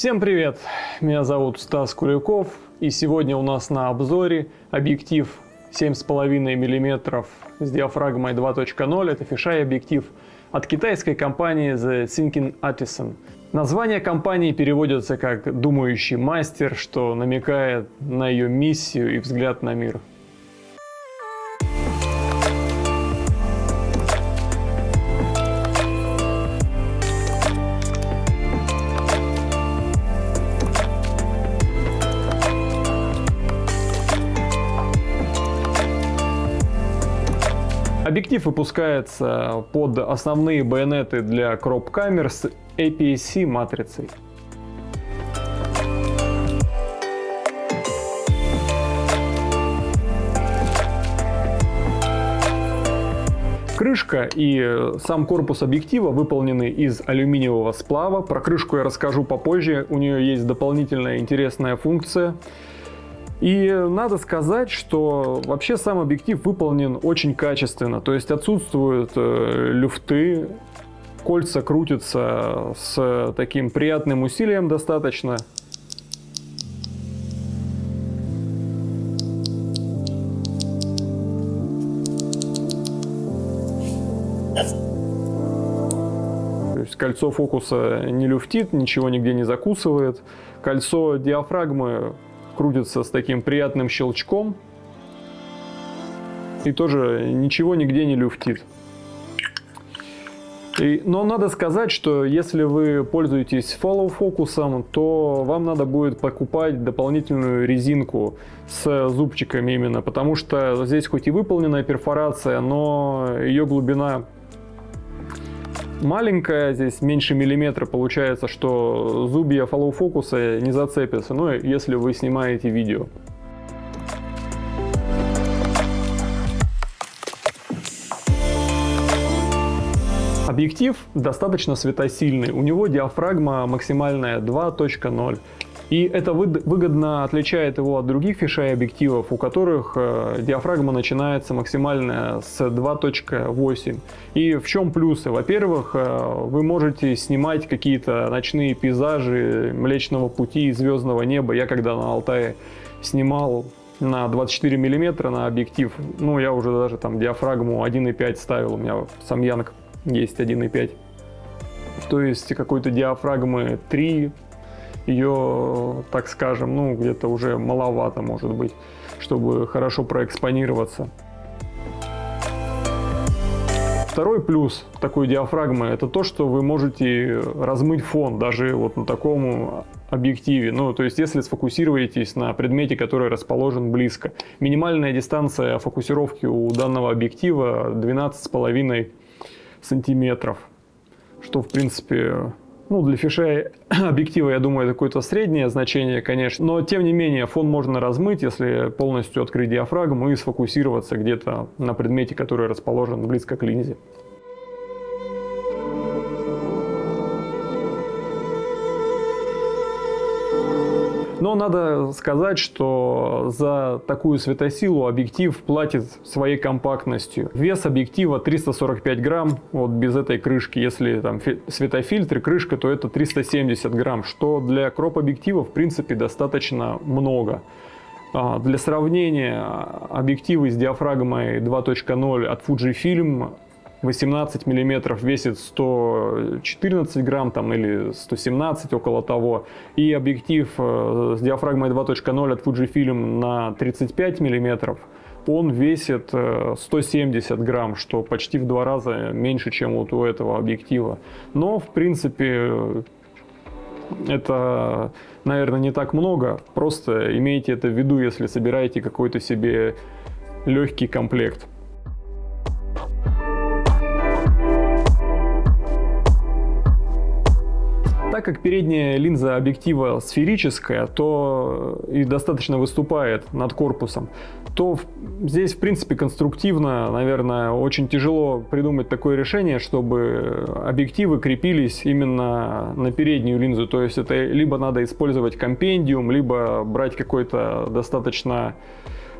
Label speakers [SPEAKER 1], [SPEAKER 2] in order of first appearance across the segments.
[SPEAKER 1] Всем привет! Меня зовут Стас Куликов и сегодня у нас на обзоре объектив 7,5 мм с диафрагмой 2.0. Это фишай объектив от китайской компании The Thinking Artisan. Название компании переводится как «думающий мастер», что намекает на ее миссию и взгляд на мир. Объектив выпускается под основные байонеты для кроп-камер с APS-C матрицей. Крышка и сам корпус объектива выполнены из алюминиевого сплава. Про крышку я расскажу попозже. У нее есть дополнительная интересная функция. И надо сказать, что вообще сам объектив выполнен очень качественно. То есть отсутствуют э, люфты, кольца крутятся с таким приятным усилием достаточно. То есть кольцо фокуса не люфтит, ничего нигде не закусывает. Кольцо диафрагмы крутится с таким приятным щелчком. И тоже ничего нигде не люфтит. И, но надо сказать, что если вы пользуетесь follow фокусом, то вам надо будет покупать дополнительную резинку с зубчиками именно, потому что здесь хоть и выполненная перфорация, но ее глубина маленькая, здесь меньше миллиметра получается, что зубья follow фокуса не зацепятся, ну если вы снимаете видео. Объектив достаточно светосильный, у него диафрагма максимальная 2.0. И это выгодно отличает его от других фишей объективов, у которых э, диафрагма начинается максимально с 2.8. И в чем плюсы? Во-первых, э, вы можете снимать какие-то ночные пейзажи Млечного Пути и Звездного неба. Я когда на Алтае снимал на 24 миллиметра на объектив, ну я уже даже там диафрагму 1.5 ставил, у меня сам Янг есть 1.5. То есть какой-то диафрагмы 3 ее, так скажем, ну где-то уже маловато может быть, чтобы хорошо проэкспонироваться. Второй плюс такой диафрагмы это то, что вы можете размыть фон даже вот на таком объективе. Ну, то есть, если сфокусируетесь на предмете, который расположен близко. Минимальная дистанция фокусировки у данного объектива 12,5 сантиметров, что, в принципе, ну, для фишей объектива, я думаю, это какое-то среднее значение, конечно. Но, тем не менее, фон можно размыть, если полностью открыть диафрагму и сфокусироваться где-то на предмете, который расположен близко к линзе. Но надо сказать, что за такую светосилу объектив платит своей компактностью. Вес объектива 345 грамм, вот без этой крышки. Если там светофильтр, крышка, то это 370 грамм, что для кроп-объектива в принципе достаточно много. А, для сравнения, объективы с диафрагмой 2.0 от Fujifilm 18 миллиметров весит 114 грамм там, или 117 около того. И объектив э, с диафрагмой 2.0 от Fujifilm на 35 миллиметров он весит 170 э, грамм, что почти в два раза меньше, чем вот у этого объектива. Но, в принципе, это, наверное, не так много. Просто имейте это в виду, если собираете какой-то себе легкий комплект. Так как передняя линза объектива сферическая, то и достаточно выступает над корпусом, то здесь, в принципе, конструктивно, наверное, очень тяжело придумать такое решение, чтобы объективы крепились именно на переднюю линзу. То есть это либо надо использовать компендиум, либо брать какой-то достаточно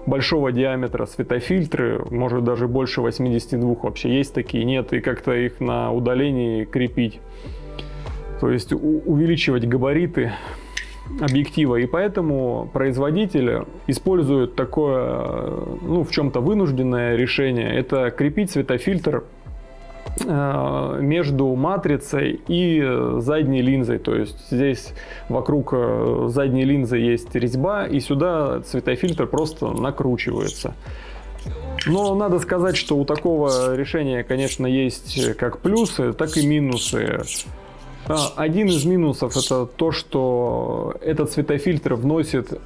[SPEAKER 1] большого диаметра светофильтры, может даже больше 82 вообще есть такие, нет, и как-то их на удалении крепить. То есть увеличивать габариты объектива. И поэтому производитель использует такое, ну, в чем-то вынужденное решение. Это крепить светофильтр э, между матрицей и задней линзой. То есть здесь вокруг э, задней линзы есть резьба, и сюда светофильтр просто накручивается. Но надо сказать, что у такого решения, конечно, есть как плюсы, так и минусы. А, один из минусов это то, что этот светофильтр вносит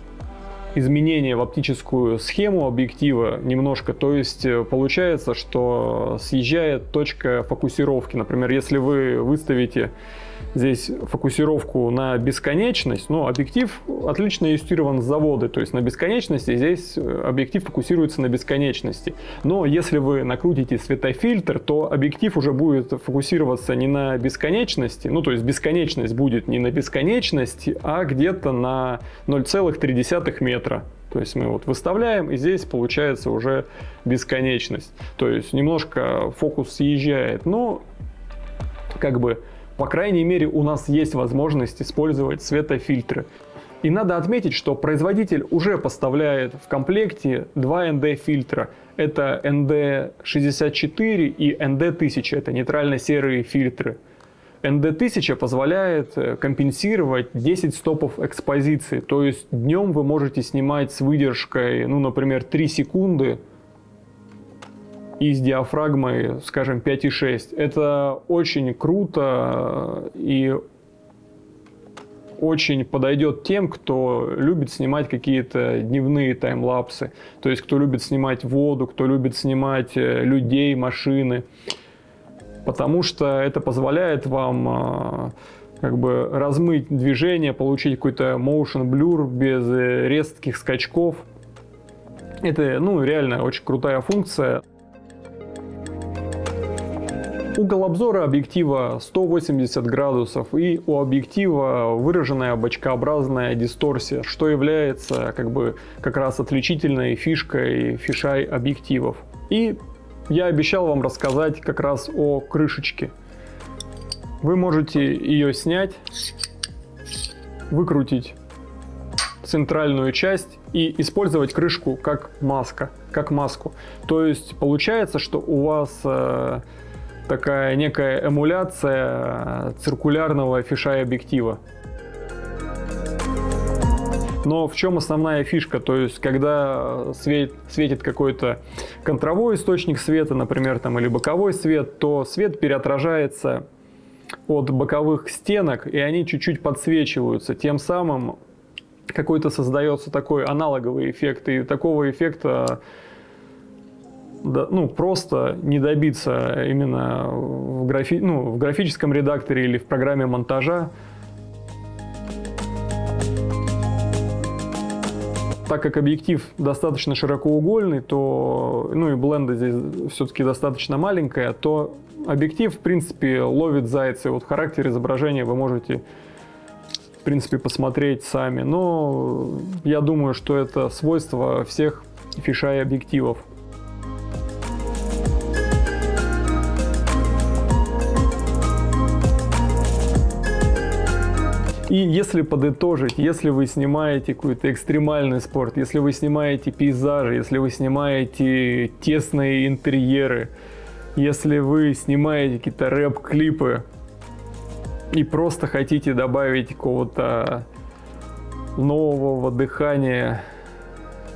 [SPEAKER 1] изменения в оптическую схему объектива немножко. То есть э, получается, что съезжает точка фокусировки. Например, если вы выставите здесь фокусировку на бесконечность, но объектив отлично иллюстрирован с завода, то есть на бесконечности здесь э, объектив фокусируется на бесконечности. Но если вы накрутите светофильтр, то объектив уже будет фокусироваться не на бесконечности, ну то есть бесконечность будет не на бесконечности, а где-то на 0,3 метра. То есть мы вот выставляем, и здесь получается уже бесконечность. То есть немножко фокус съезжает, но как бы по крайней мере, у нас есть возможность использовать светофильтры. И надо отметить, что производитель уже поставляет в комплекте два ND фильтра. Это ND64 и ND1000, это нейтрально-серые фильтры. ND1000 позволяет э, компенсировать 10 стопов экспозиции, то есть днем вы можете снимать с выдержкой, ну, например, 3 секунды, и с диафрагмой, скажем, 5,6. Это очень круто и очень подойдет тем, кто любит снимать какие-то дневные таймлапсы. То есть, кто любит снимать воду, кто любит снимать э, людей, машины. Потому что это позволяет вам э, как бы размыть движение, получить какой-то motion blur без э, резких скачков. Это, ну, реально очень крутая функция. Угол обзора объектива 180 градусов и у объектива выраженная бочкообразная дисторсия, что является как бы как раз отличительной фишкой фишай объективов. И я обещал вам рассказать как раз о крышечке. Вы можете ее снять, выкрутить центральную часть и использовать крышку как маска, как маску. То есть получается, что у вас э, такая некая эмуляция циркулярного фишай объектива. Но в чем основная фишка? То есть, когда свет, светит какой-то контровой источник света, например, там, или боковой свет, то свет переотражается от боковых стенок, и они чуть-чуть подсвечиваются. Тем самым какой-то создается такой аналоговый эффект, и такого эффекта ну, просто не добиться именно в, графи, ну, в графическом редакторе или в программе монтажа. Так как объектив достаточно широкоугольный, то, ну и бленда здесь все-таки достаточно маленькая, то объектив, в принципе, ловит зайцы. Вот характер изображения вы можете, в принципе, посмотреть сами. Но я думаю, что это свойство всех фишай объективов. И если подытожить, если вы снимаете какой-то экстремальный спорт, если вы снимаете пейзажи, если вы снимаете тесные интерьеры, если вы снимаете какие-то рэп-клипы и просто хотите добавить какого-то нового дыхания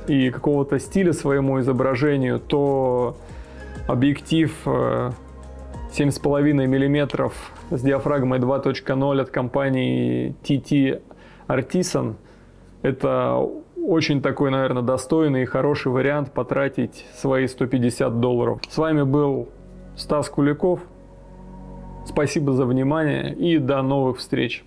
[SPEAKER 1] и какого-то стиля своему изображению, то объектив э, 7,5 мм с диафрагмой 2.0 от компании TT Artisan. Это очень такой, наверное, достойный и хороший вариант потратить свои 150 долларов. С вами был Стас Куликов. Спасибо за внимание и до новых встреч.